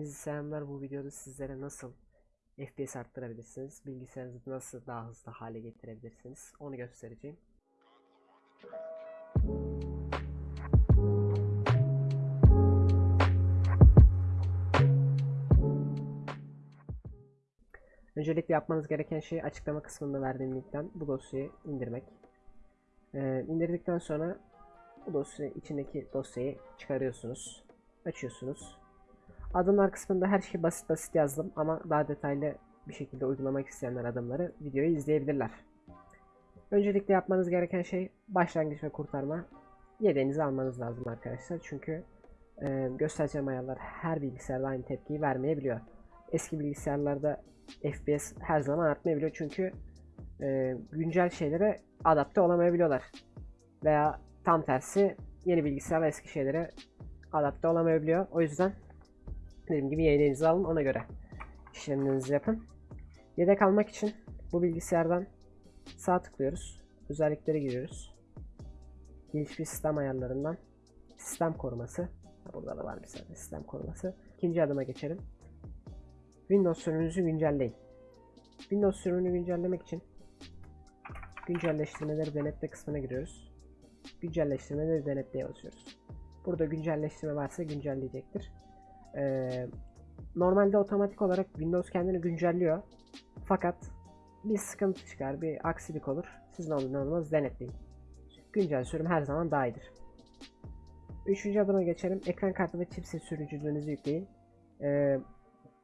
Hepinize selamlar. Bu videoda sizlere nasıl FPS arttırabilirsiniz, bilgisayarınızı nasıl daha hızlı hale getirebilirsiniz onu göstereceğim. Öncelikle yapmanız gereken şey açıklama kısmında verdiğim linkten bu dosyayı indirmek. Ee, indirdikten sonra bu dosya içindeki dosyayı çıkarıyorsunuz, açıyorsunuz. Adımlar kısmında her şeyi basit basit yazdım ama daha detaylı bir şekilde uygulamak isteyenler adımları videoyu izleyebilirler. Öncelikle yapmanız gereken şey başlangıç ve kurtarma yedeğinizi almanız lazım arkadaşlar. Çünkü e, göstereceğim ayarlar her bilgisayarda aynı tepkiyi vermeyebiliyor. Eski bilgisayarlarda FPS her zaman artmayabiliyor çünkü e, güncel şeylere adapte olamayabiliyorlar. Veya tam tersi yeni bilgisayarla eski şeylere adapte olamayabiliyor. O yüzden dediğim gibi yedeğinizi alın ona göre işlemlerinizi yapın. Yedek almak için bu bilgisayardan sağ tıklıyoruz. Özelliklere giriyoruz. Gelişmiş sistem ayarlarından sistem koruması. Burada da var mesela sistem koruması. İkinci adıma geçelim. Windows sürümünüzü güncelleyin. Windows sürümünü güncellemek için güncelleştirmeleri denetle kısmına giriyoruz. Güncelleştirmeleri denetleye basıyoruz. Burada güncelleştirme varsa güncelleyecektir. Ee, normalde otomatik olarak Windows kendini güncelliyor. Fakat bir sıkıntı çıkar, bir aksilik olur. Siz ne olur ne denetleyin. Güncel sürüm her zaman daha iyidir. Üçüncü adıma geçelim. Ekran kartı ve chipset sürücülüğünüzü yükleyin. Ee,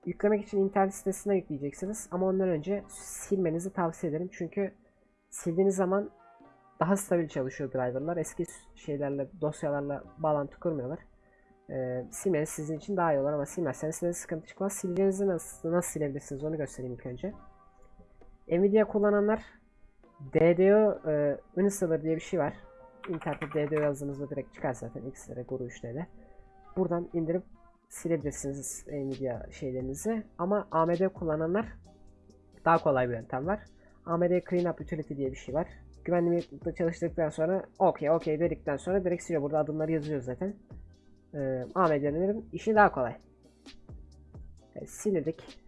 yüklemek için internet sitesine yükleyeceksiniz. Ama ondan önce silmenizi tavsiye ederim. Çünkü sildiğiniz zaman daha stabil çalışıyor driverlar. Eski şeylerle, dosyalarla bağlantı kurmuyorlar. Ee, silmeniz sizin için daha iyi olur ama silmezseniz size sıkıntı çıkmaz. Sileceğinizi nasıl, nasıl silebilirsiniz onu göstereyim ilk önce. Nvidia kullananlar DDO e, Installer diye bir şey var. İnternette DDO yazdığınızda direkt çıkar zaten X'lere, Guru 3D'de. Buradan indirip silebilirsiniz Nvidia şeylerinizi. Ama AMD kullananlar daha kolay bir yöntem var. AMD Cleanup Utility diye bir şey var. Güvenli çalıştıktan sonra okey okey dedikten sonra direkt siliyor. Burada adımları yazıyor zaten. Ee, AMD'lerin işi daha kolay. Evet, sildik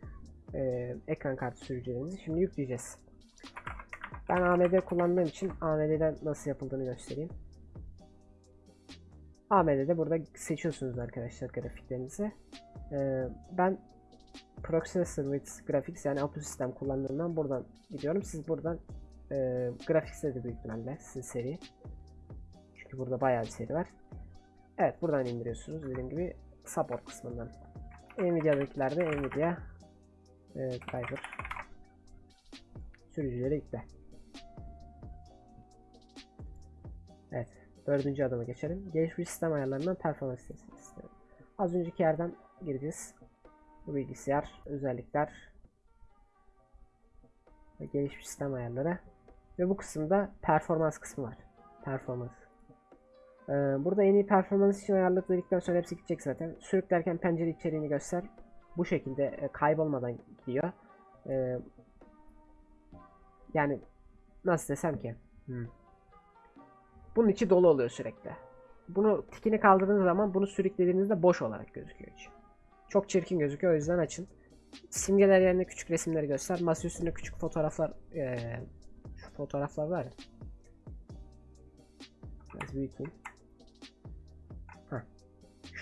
e, ekran kartı sürücülerimizi. Şimdi yükleyeceğiz. Ben AMD kullandığım için AMD'den nasıl yapıldığını göstereyim. AMD'de burada seçiyorsunuz arkadaşlar grafiklerinizi. Ee, ben Processor with Graphics yani Auto System kullandığımdan buradan gidiyorum. Siz buradan e, Graphics'te de büyük ihtimalle sizin seri. Çünkü burada bayağı bir seri var. Evet buradan indiriyorsunuz dediğim gibi support kısmından. Nvidia'dakilerde Nvidia e, driver sürücüleri yükle. Evet. Dördüncü adıma geçelim. Gelişmiş sistem ayarlarından performans sistemi. Az önceki yerden gireceğiz. Bu bilgisayar, özellikler ve gelişmiş sistem ayarları. Ve bu kısımda performans kısmı var. Performans. Ee, burada en iyi performans için dedikten sonra hepsi gidecek zaten. Sürüklerken pencere içeriğini göster. Bu şekilde e, kaybolmadan gidiyor. Ee, yani nasıl desem ki. Hmm. Bunun içi dolu oluyor sürekli. Bunu tikini kaldırdığınız zaman bunu sürüklediğinizde boş olarak gözüküyor. Çok çirkin gözüküyor o yüzden açın. Simgeler yerine küçük resimleri göster. Masa üstünde küçük fotoğraflar ee, şu fotoğraflar var ya. Biraz büyüteyim.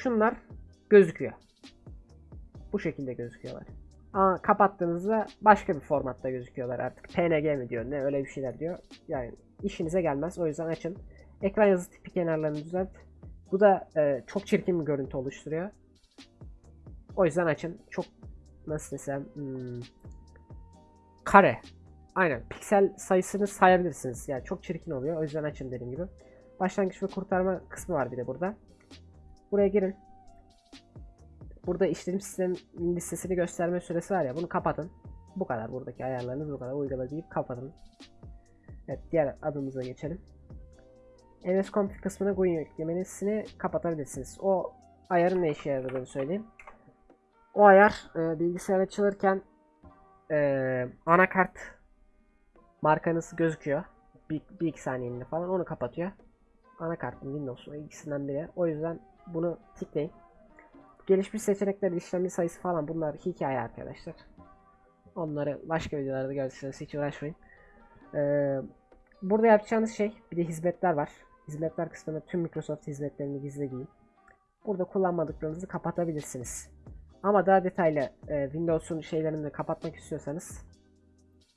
Şunlar gözüküyor. Bu şekilde gözüküyorlar. Ama kapattığınızda başka bir formatta gözüküyorlar artık. PNG mi diyor ne öyle bir şeyler diyor. Yani işinize gelmez o yüzden açın. Ekran yazı tipi kenarlarını düzelt. Bu da e, çok çirkin bir görüntü oluşturuyor. O yüzden açın. Çok nasıl desem hmm, kare. Aynen. Piksel sayısını sayabilirsiniz. Yani çok çirkin oluyor. O yüzden açın dediğim gibi. Başlangıç ve kurtarma kısmı var bir de burada. Buraya girin. Burada işletim sistem listesini gösterme süresi var ya bunu kapatın. Bu kadar buradaki ayarlarınız bu kadar uygula deyip kapatın. Evet diğer adımıza geçelim. MS Config kısmına GUI yüklemesini kapatabilirsiniz. O ayarın ne işe yaradığını söyleyeyim. O ayar e, bilgisayar açılırken e, anakart markanız gözüküyor. Bir, bir iki saniyeliğine falan onu kapatıyor. Anakartın Windows'un ikisinden biri. O yüzden bunu tıklayın. gelişmiş seçenekler, işlemci sayısı falan bunlar hikaye arkadaşlar. Onları başka videolarda görürsünüz. Hiç uğraşmayın. Ee, burada yapacağınız şey bir de hizmetler var. Hizmetler kısmında tüm Microsoft hizmetlerini gizlediğim. Burada kullanmadıklarınızı kapatabilirsiniz. Ama daha detaylı e, Windows'un şeylerini de kapatmak istiyorsanız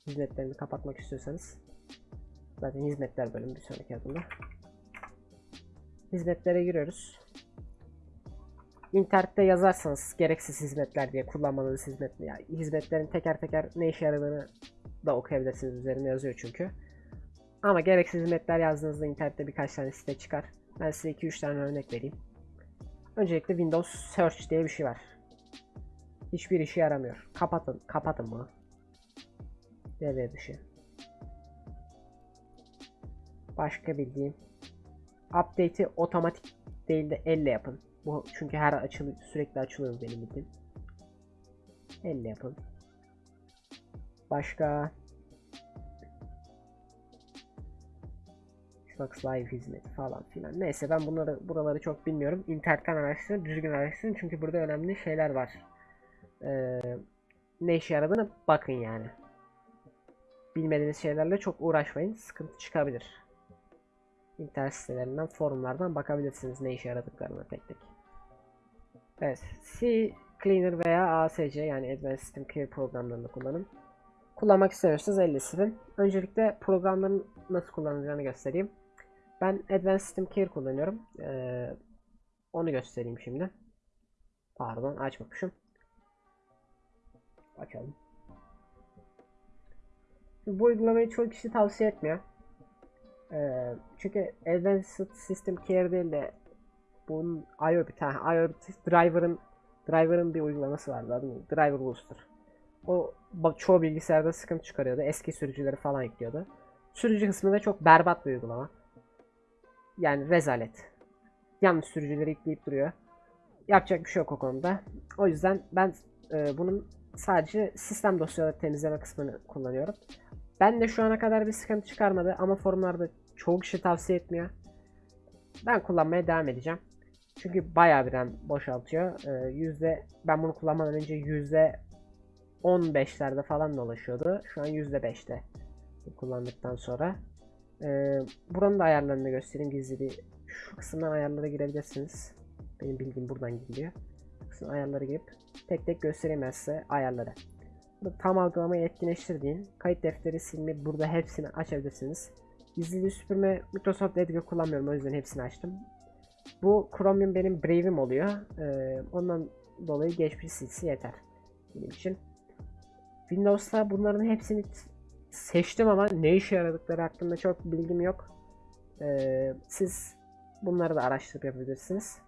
hizmetlerini kapatmak istiyorsanız zaten hizmetler bölümü bir sonraki adımda. Hizmetlere giriyoruz. İnternette yazarsanız gereksiz hizmetler diye kullanmanız hizmet yani hizmetlerin teker teker ne işe yaradığını da okuyabilirsiniz üzerinde yazıyor çünkü. Ama gereksiz hizmetler yazdığınızda internette birkaç tane site çıkar. Ben size 2-3 tane örnek vereyim. Öncelikle Windows Search diye bir şey var. Hiçbir işe yaramıyor. Kapatın, kapatın bunu. Devre dışı. Başka bildiğim. Update'i otomatik değil de elle yapın. Bu çünkü her açılı sürekli açılıyor benim bildiğim. Elle yapın. Başka Xbox Live hizmeti falan filan. Neyse ben bunları buraları çok bilmiyorum. İnternetten araştırın, düzgün araştırın çünkü burada önemli şeyler var. Ee, ne işe yaradığını bakın yani. Bilmediğiniz şeylerle çok uğraşmayın. Sıkıntı çıkabilir. İnternet sitelerinden, forumlardan bakabilirsiniz ne işe yaradıklarına tek tek. Evet. C Cleaner veya ASC yani Advanced System Clear programlarını kullanın. Kullanmak istemiyorsanız elle silin. Öncelikle programların nasıl kullanılacağını göstereyim. Ben Advanced System Care kullanıyorum. Ee, onu göstereyim şimdi. Pardon açmamışım. Açalım. Bu uygulamayı çok kişi tavsiye etmiyor. Ee, çünkü Advanced System Care değil de bunun IoT, ha, IoT driver'ın driver'ın bir uygulaması vardı adı? Driver Booster. O çoğu bilgisayarda sıkıntı çıkarıyordu. Eski sürücüleri falan yüklüyordu. Sürücü kısmında çok berbat bir uygulama. Yani rezalet. Yanlış sürücüleri yükleyip duruyor. Yapacak bir şey yok o konuda. O yüzden ben e, bunun sadece sistem dosyaları temizleme kısmını kullanıyorum. Ben de şu ana kadar bir sıkıntı çıkarmadı ama forumlarda çoğu kişi tavsiye etmiyor. Ben kullanmaya devam edeceğim. Çünkü bayağı bir RAM boşaltıyor. Ee, yüzde ben bunu kullanmadan önce yüzde 15'lerde falan dolaşıyordu. Şu an yüzde 5'te kullandıktan sonra. Ee, buranın da ayarlarını göstereyim gizli Şu kısımdan ayarlara girebilirsiniz. Benim bildiğim buradan gidiliyor. Kısım ayarlara girip tek tek size ayarları. Burada tam algılamayı etkinleştirdiğin kayıt defteri silme burada hepsini açabilirsiniz. Gizliliği süpürme Microsoft Edge kullanmıyorum o yüzden hepsini açtım. Bu Chromium benim Brave'im oluyor. Ee, ondan dolayı geçmiş silsi yeter. Benim için. Windows'ta bunların hepsini seçtim ama ne işe yaradıkları hakkında çok bilgim yok. Ee, siz bunları da araştırıp yapabilirsiniz.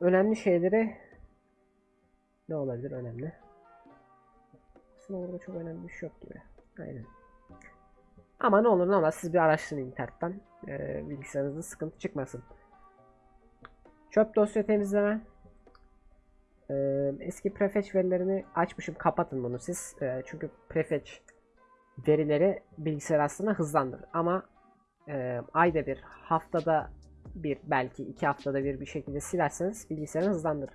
Önemli şeyleri ne olabilir önemli? Aslında orada çok önemli bir şey yok gibi. Aynen. Ama ne olur ne olmaz siz bir araştırın internetten. Ee, bilgisayarınızda sıkıntı çıkmasın. Çöp dosya temizleme. Ee, eski prefetch verilerini açmışım. Kapatın bunu siz. Ee, çünkü prefetch verileri bilgisayar aslında hızlandırır. Ama e, ayda bir, haftada bir, belki iki haftada bir bir şekilde silerseniz bilgisayarı hızlandırır.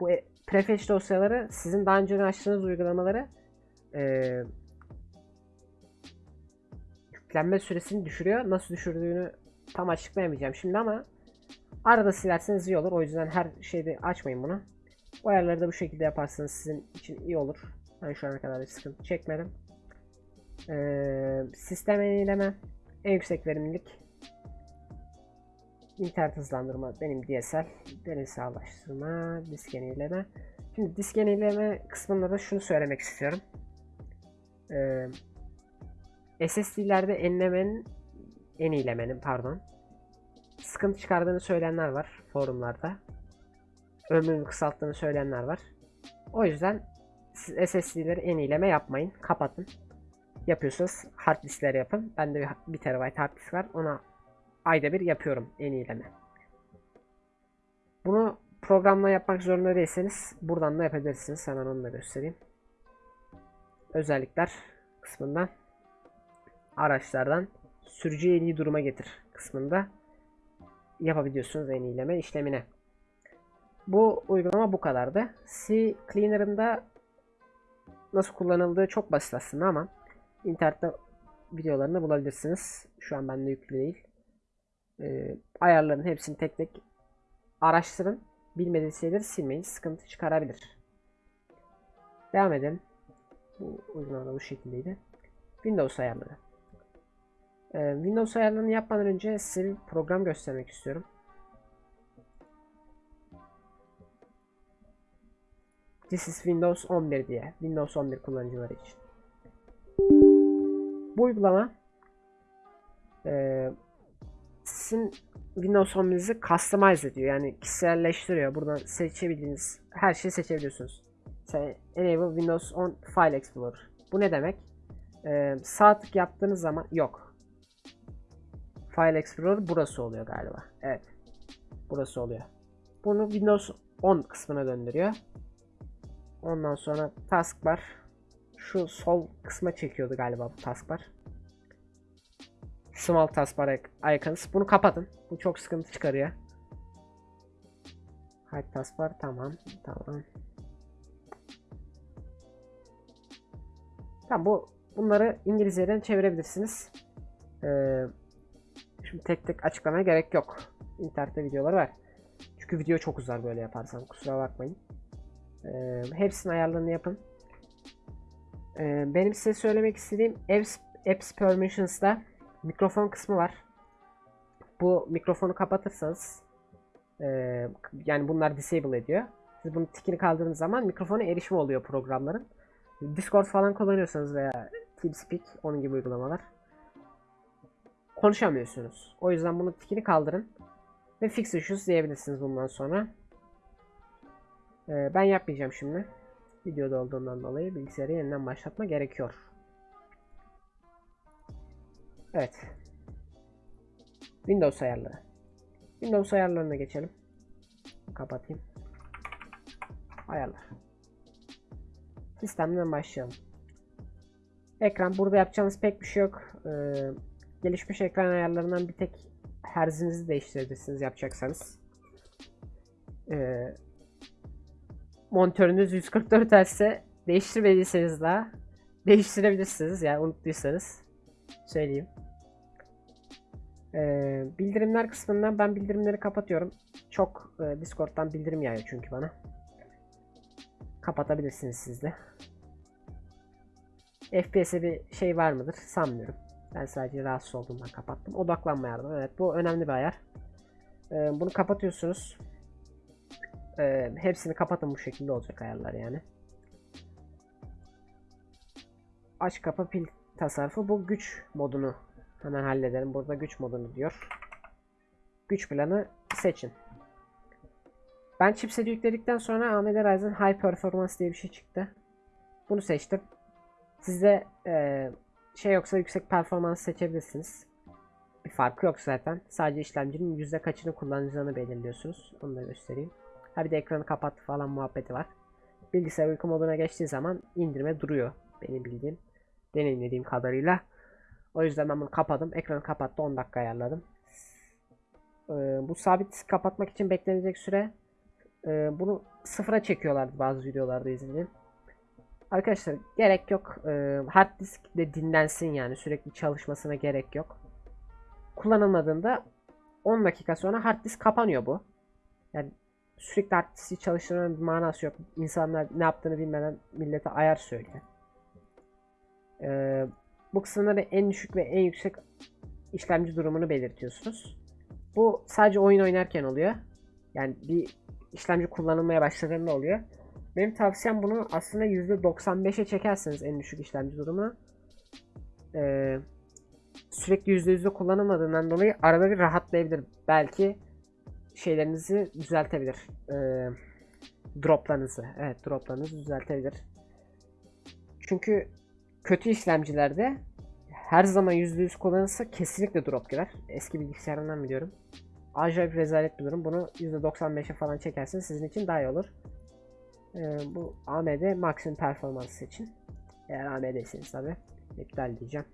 Bu e, prefetch dosyaları sizin daha önce açtığınız uygulamaları e, yüklenme süresini düşürüyor. Nasıl düşürdüğünü tam açıklayamayacağım şimdi ama arada silerseniz iyi olur. O yüzden her şeyde açmayın bunu. Bu ayarları da bu şekilde yaparsanız sizin için iyi olur. Ben şu ana kadar bir sıkıntı çekmedim. Ee, sistem yenileme, en yüksek verimlilik, internet hızlandırma benim DSL, derin sağlaştırma, disk yenileme. Şimdi disk yenileme kısmında da şunu söylemek istiyorum. Ee, SSD'lerde enlemenin, yenilemenin pardon, sıkıntı çıkardığını söyleyenler var forumlarda ömrünü kısalttığını söyleyenler var. O yüzden siz SSD'leri en iyileme yapmayın. Kapatın. Yapıyorsanız hard diskleri yapın. Bende bir, 1 TB hard disk var. Ona ayda bir yapıyorum en iyileme. Bunu programla yapmak zorunda değilseniz buradan da yapabilirsiniz. Hemen onu da göstereyim. Özellikler kısmından araçlardan sürücüyü en iyi duruma getir kısmında yapabiliyorsunuz en iyileme işlemine. Bu uygulama bu kadardı. C Cleaner'ın nasıl kullanıldığı çok basit aslında ama internette videolarını bulabilirsiniz. Şu an bende yüklü değil. Ee, ayarların hepsini tek tek araştırın. Bilmediğiniz şeyleri silmeyin. Sıkıntı çıkarabilir. Devam edelim. Bu uygulama bu şekildeydi. Windows ayarları. Ee, Windows ayarlarını yapmadan önce size bir program göstermek istiyorum. This is Windows 11 diye. Windows 11 kullanıcıları için. Bu uygulama e, sizin Windows 11'inizi customize ediyor. Yani kişiselleştiriyor. Buradan seçebildiğiniz her şeyi seçebiliyorsunuz. Enable Windows 10 File Explorer. Bu ne demek? Ee, sağ tık yaptığınız zaman yok. File Explorer burası oluyor galiba. Evet. Burası oluyor. Bunu Windows 10 kısmına döndürüyor. Ondan sonra taskbar şu sol kısma çekiyordu galiba bu taskbar. Small taskbar icons. Bunu kapatın. Bu çok sıkıntı çıkarıyor. Hide taskbar tamam. Tamam. Tamam bu bunları İngilizceden çevirebilirsiniz. Ee, şimdi tek tek açıklamaya gerek yok. İnternette videolar var. Çünkü video çok uzar böyle yaparsam kusura bakmayın. Ee, hepsinin ayarlarını yapın. Ee, benim size söylemek istediğim Apps, Apps Permissions'da mikrofon kısmı var. Bu mikrofonu kapatırsanız e, yani bunlar disable ediyor. Siz bunu tikini kaldırdığınız zaman mikrofona erişimi oluyor programların. Discord falan kullanıyorsanız veya TeamSpeak onun gibi uygulamalar konuşamıyorsunuz. O yüzden bunu tikini kaldırın ve fix issues diyebilirsiniz bundan sonra. Ee, ben yapmayacağım şimdi. Videoda olduğundan dolayı bilgisayarı yeniden başlatma gerekiyor. Evet. Windows ayarları. Windows ayarlarına geçelim. Kapatayım. Ayarlar. Sistemden başlayalım. Ekran. Burada yapacağınız pek bir şey yok. Ee, gelişmiş ekran ayarlarından bir tek herzinizi değiştirebilirsiniz yapacaksanız. Ee, monitörünüz 144 Hz ise değiştirmediyseniz daha değiştirebilirsiniz. Yani unuttuysanız söyleyeyim. Ee, bildirimler kısmından ben bildirimleri kapatıyorum. Çok e, Discord'dan bildirim yağıyor çünkü bana. Kapatabilirsiniz siz de. FPS'e bir şey var mıdır sanmıyorum. Ben sadece rahatsız olduğumdan kapattım. Odaklanma yardım. Evet bu önemli bir ayar. Ee, bunu kapatıyorsunuz. Ee, hepsini kapatın bu şekilde olacak ayarlar yani. Aç kapa pil tasarrufu. Bu güç modunu hemen halledelim. Burada güç modunu diyor. Güç planı seçin. Ben chipseti yükledikten sonra AMD Ryzen High Performance diye bir şey çıktı. Bunu seçtim. Sizde e, şey yoksa yüksek performans seçebilirsiniz. Bir farkı yok zaten. Sadece işlemcinin yüzde kaçını kullanacağını belirliyorsunuz. Onu da göstereyim. Ha bir de ekranı kapat falan muhabbeti var. Bilgisayar uyku moduna geçtiği zaman indirme duruyor. Benim bildiğim, deneyimlediğim kadarıyla. O yüzden ben bunu kapadım. Ekranı kapattı 10 dakika ayarladım. Ee, bu sabit kapatmak için beklenecek süre e, bunu sıfıra çekiyorlardı bazı videolarda izledim. Arkadaşlar gerek yok. Ee, hard disk de dinlensin yani sürekli çalışmasına gerek yok. Kullanılmadığında 10 dakika sonra hard disk kapanıyor bu. Yani sürekli hard diski çalıştırmanın bir manası yok. İnsanlar ne yaptığını bilmeden millete ayar söylüyor. Ee, bu kısımları en düşük ve en yüksek işlemci durumunu belirtiyorsunuz. Bu sadece oyun oynarken oluyor. Yani bir işlemci kullanılmaya başladığında oluyor. Benim tavsiyem bunu aslında %95'e çekerseniz en düşük işlemci durumunu. Ee, sürekli %100'de kullanılmadığından dolayı arada bir rahatlayabilir. Belki şeylerinizi düzeltebilir. Ee, droplarınızı. Evet droplarınızı düzeltebilir. Çünkü kötü işlemcilerde her zaman %100 kullanılsa kesinlikle drop girer. Eski bilgisayarımdan biliyorum. Acayip rezalet bir durum. Bunu %95'e falan çekerseniz sizin için daha iyi olur. Ee, bu AMD maksimum performans için. Eğer AMD'siniz tabi. İptal diyeceğim.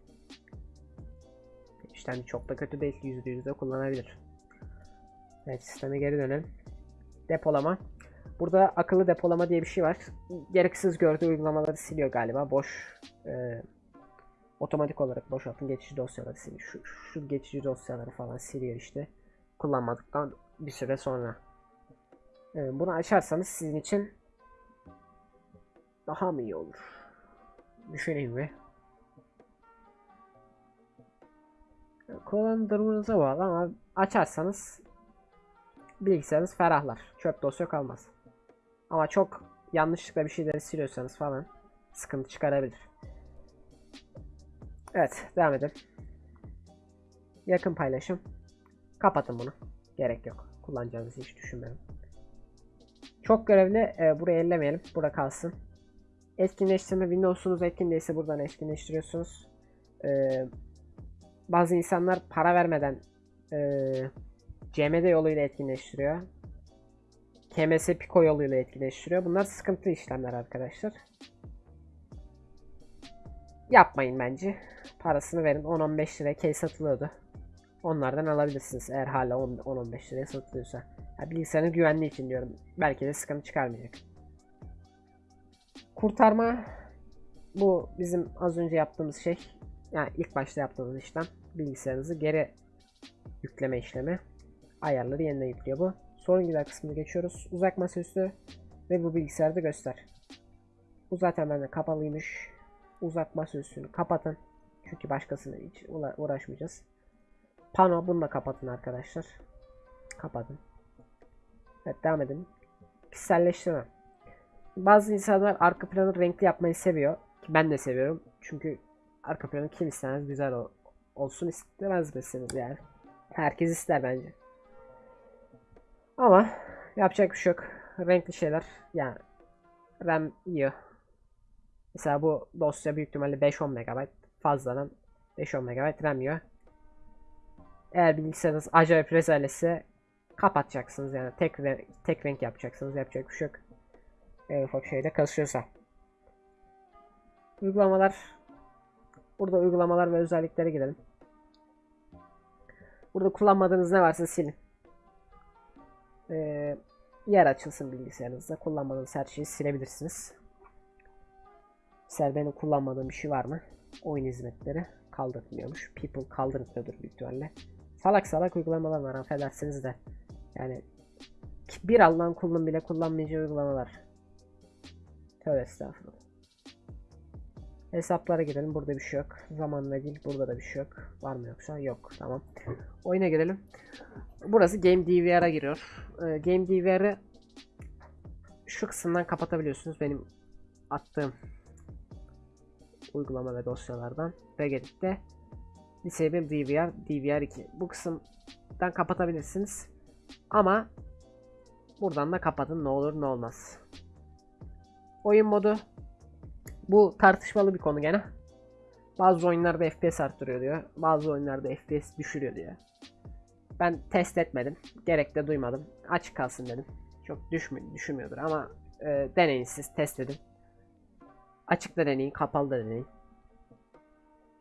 İşlemci çok da kötü değil. %100 de kullanabilir. Evet sisteme geri dönelim. Depolama. Burada akıllı depolama diye bir şey var. Gereksiz gördüğü uygulamaları siliyor galiba. Boş e, otomatik olarak boşaltın geçici dosyaları siliyor. Şu, şu geçici dosyaları falan siliyor işte. Kullanmadıktan bir süre sonra. E, bunu açarsanız sizin için daha mı iyi olur? Düşüneyim mi? Kullanım durumunuz'a bağlı ama açarsanız bilgisayarınız ferahlar. Çöp dosya kalmaz. Ama çok yanlışlıkla bir şeyleri siliyorsanız falan sıkıntı çıkarabilir. Evet devam edelim. Yakın paylaşım. Kapatın bunu. Gerek yok. Kullanacağınızı hiç düşünmeyin. Çok görevli e, burayı ellemeyelim. Burada kalsın. Etkinleştirme Windows'unuz etkin buradan etkinleştiriyorsunuz. E, bazı insanlar para vermeden e, CMD yoluyla etkinleştiriyor. KMS Pico yoluyla etkinleştiriyor. Bunlar sıkıntılı işlemler arkadaşlar. Yapmayın bence. Parasını verin. 10-15 liraya key satılıyordu. Onlardan alabilirsiniz eğer hala 10-15 liraya satılıyorsa. Ya bilgisayarın güvenliği için diyorum. Belki de sıkıntı çıkarmayacak. Kurtarma bu bizim az önce yaptığımız şey. Yani ilk başta yaptığımız işlem. Bilgisayarınızı geri yükleme işlemi. Ayarları yeniden yüklüyor bu. Sorun gider kısmını geçiyoruz. Uzak masaüstü ve bu bilgisayarda göster. Bu zaten bende kapalıymış. Uzak masaüstünü kapatın. Çünkü başkasına hiç uğraşmayacağız. Pano bunu da kapatın arkadaşlar. Kapatın. Evet devam edelim. Pikselleştirme. Bazı insanlar arka planı renkli yapmayı seviyor. Ki ben de seviyorum. Çünkü arka planı kim istemez güzel olsun istemez misiniz yani. Herkes ister bence. Ama yapacak bir şey yok. Renkli şeyler yani RAM yiyor. Mesela bu dosya büyük ihtimalle 5-10 MB fazladan 5-10 MB RAM yiyor. Eğer bilgisayarınız acayip rezaletse kapatacaksınız yani tek tek renk yapacaksınız yapacak bir şey yok. En ufak şeyde kasıyorsa. Uygulamalar Burada uygulamalar ve özelliklere girelim. Burada kullanmadığınız ne varsa silin. Ee, yer açılsın bilgisayarınızda. Kullanmadığınız her şeyi silebilirsiniz. Mesela benim kullanmadığım bir şey var mı? Oyun hizmetleri kaldırmıyormuş. People kaldırmıyordur büyük. Salak salak uygulamalar var affedersiniz de. Yani bir Allah'ın kulunun bile kullanmayacağı uygulamalar. Tövbe estağfurullah. Hesaplara girelim. Burada bir şey yok. Zaman ve dil. Burada da bir şey yok. Var mı yoksa? Yok. Tamam. Oyuna girelim. Burası Game DVR'a giriyor. Ee, Game DVR'ı şu kısımdan kapatabiliyorsunuz. Benim attığım uygulama ve dosyalardan. Regedit'te Disable DVR, DVR2. Bu kısımdan kapatabilirsiniz. Ama buradan da kapatın ne olur ne olmaz. Oyun modu bu tartışmalı bir konu gene. Bazı oyunlarda FPS arttırıyor diyor. Bazı oyunlarda FPS düşürüyor diyor. Ben test etmedim. Gerek de duymadım. Açık kalsın dedim. Çok düşmü düşürmüyordur ama e, deneyin siz test edin. Açık da deneyin, kapalı da deneyin.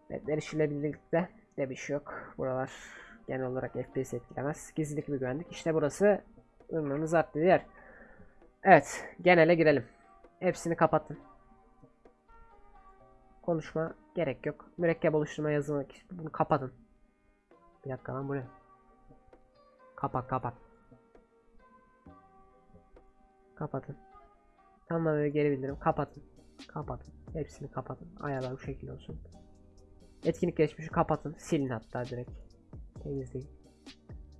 Evet, erişilebilirlikte de bir şey yok. Buralar genel olarak FPS etkilemez. Gizlilik bir güvenlik. İşte burası ürününüz arttığı yer. Evet, genele girelim. Hepsini kapatın. Konuşma gerek yok. Mürekkep oluşturma yazılmak bunu kapatın. Bir dakika lan bu ne? Kapat kapat. Kapatın. Tamam ve geri bildirim kapatın. Kapatın. Hepsini kapatın. Ayarlar bu şekilde olsun. Etkinlik geçmişi kapatın. Silin hatta direkt. Temizleyin.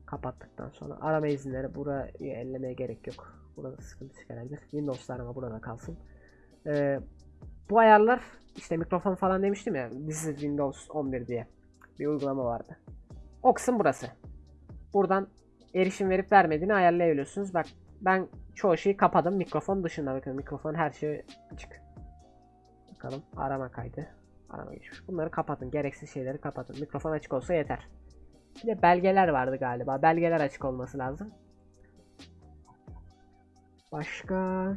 Kapattıktan sonra arama izinleri buraya ellemeye gerek yok. Burada sıkıntı çıkarabilir. Windows arama burada kalsın. Ee, bu ayarlar işte mikrofon falan demiştim ya. This is Windows 11 diye bir uygulama vardı. O kısım burası. Buradan erişim verip vermediğini ayarlayabiliyorsunuz. Bak ben çoğu şeyi kapadım. Mikrofon dışında bakın. Mikrofon her şey açık. Bakalım arama kaydı. Arama geçmiş. Bunları kapatın. Gereksiz şeyleri kapatın. Mikrofon açık olsa yeter. Bir de belgeler vardı galiba. Belgeler açık olması lazım. Başka...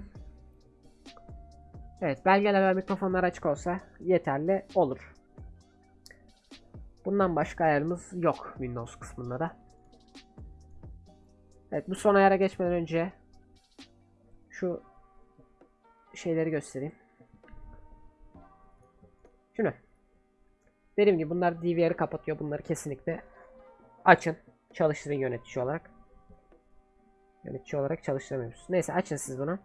Evet belgeler ve mikrofonlar açık olsa yeterli olur. Bundan başka ayarımız yok Windows kısmında da. Evet bu son ayara geçmeden önce şu şeyleri göstereyim. Şunu. Dediğim gibi bunlar DVR'ı kapatıyor. Bunları kesinlikle açın. Çalıştırın yönetici olarak. Yönetici olarak çalıştıramıyoruz. Neyse açın siz bunu.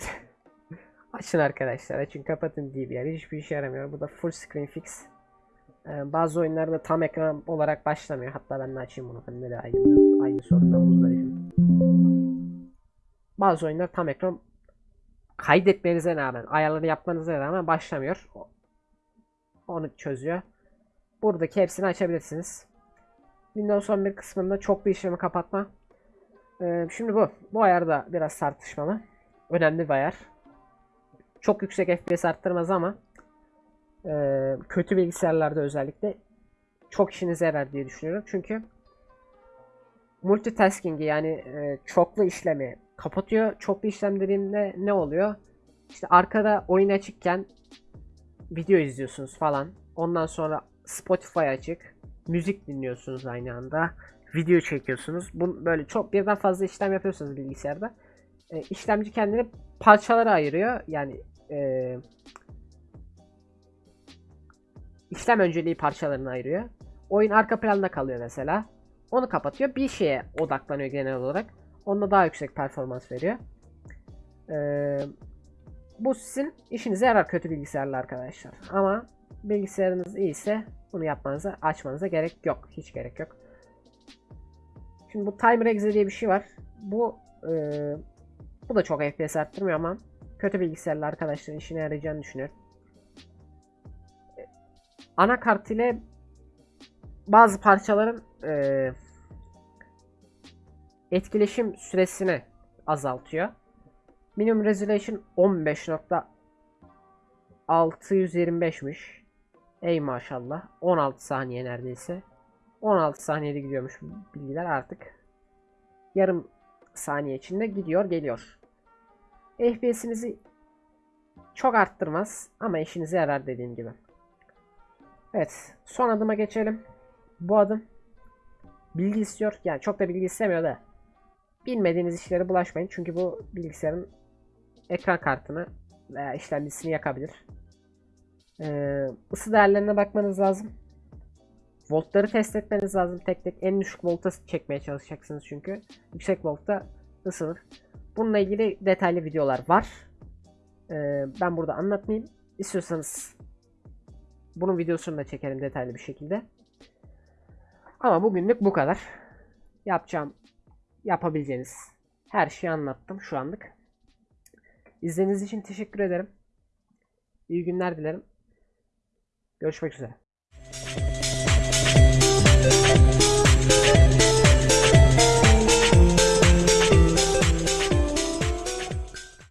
açın arkadaşlar. Açın kapatın DVR. Hiçbir işe yaramıyor. Bu da full screen fix. Ee, bazı oyunlarda tam ekran olarak başlamıyor. Hatta ben de açayım bunu. Ben de aynı, aynı sorundan muzdaribim. Bazı oyunlar tam ekran kaydetmenize rağmen, ayarları yapmanıza rağmen başlamıyor. Onu çözüyor. Buradaki hepsini açabilirsiniz. Windows 11 kısmında çoklu işlemi kapatma. Ee, şimdi bu. Bu ayar da biraz tartışmalı. Önemli bir ayar. Çok yüksek FPS arttırmaz ama e, kötü bilgisayarlarda özellikle çok işinize yarar diye düşünüyorum. Çünkü multitasking'i yani e, çoklu işlemi kapatıyor. Çoklu işlem dediğimde ne oluyor? İşte arkada oyun açıkken video izliyorsunuz falan. Ondan sonra Spotify açık. Müzik dinliyorsunuz aynı anda. Video çekiyorsunuz. Bu böyle çok birden fazla işlem yapıyorsunuz bilgisayarda. E, işlemci kendini parçalara ayırıyor. Yani e, işlem önceliği parçalarına ayırıyor. Oyun arka planda kalıyor mesela. Onu kapatıyor. Bir şeye odaklanıyor genel olarak. Onda daha yüksek performans veriyor. Ee, bu sizin işinize yarar kötü bilgisayarlı arkadaşlar. Ama bilgisayarınız iyiyse bunu yapmanıza, açmanıza gerek yok. Hiç gerek yok. Şimdi bu Timer Exe diye bir şey var. Bu e, bu da çok FPS arttırmıyor ama kötü bilgisayarlı arkadaşların işine yarayacağını düşünüyorum. E, Anakart ile bazı parçaların e, etkileşim süresini azaltıyor. Minimum resolution 15.625'miş. Ey maşallah. 16 saniye neredeyse. 16 saniyede gidiyormuş bilgiler artık. Yarım saniye içinde gidiyor geliyor. FPS'inizi çok arttırmaz ama işinize yarar dediğim gibi. Evet son adıma geçelim. Bu adım bilgi istiyor. Yani çok da bilgi istemiyor da bilmediğiniz işlere bulaşmayın. Çünkü bu bilgisayarın ekran kartını veya işlemcisini yakabilir. Ee, ısı değerlerine bakmanız lazım. Voltları test etmeniz lazım. Tek tek en düşük volta çekmeye çalışacaksınız çünkü. Yüksek voltta ısınır. Bununla ilgili detaylı videolar var. Ee, ben burada anlatmayayım. İstiyorsanız bunun videosunu da çekerim detaylı bir şekilde. Ama bugünlük bu kadar. Yapacağım, yapabileceğiniz her şeyi anlattım şu anlık. İzlediğiniz için teşekkür ederim. İyi günler dilerim. Görüşmek üzere.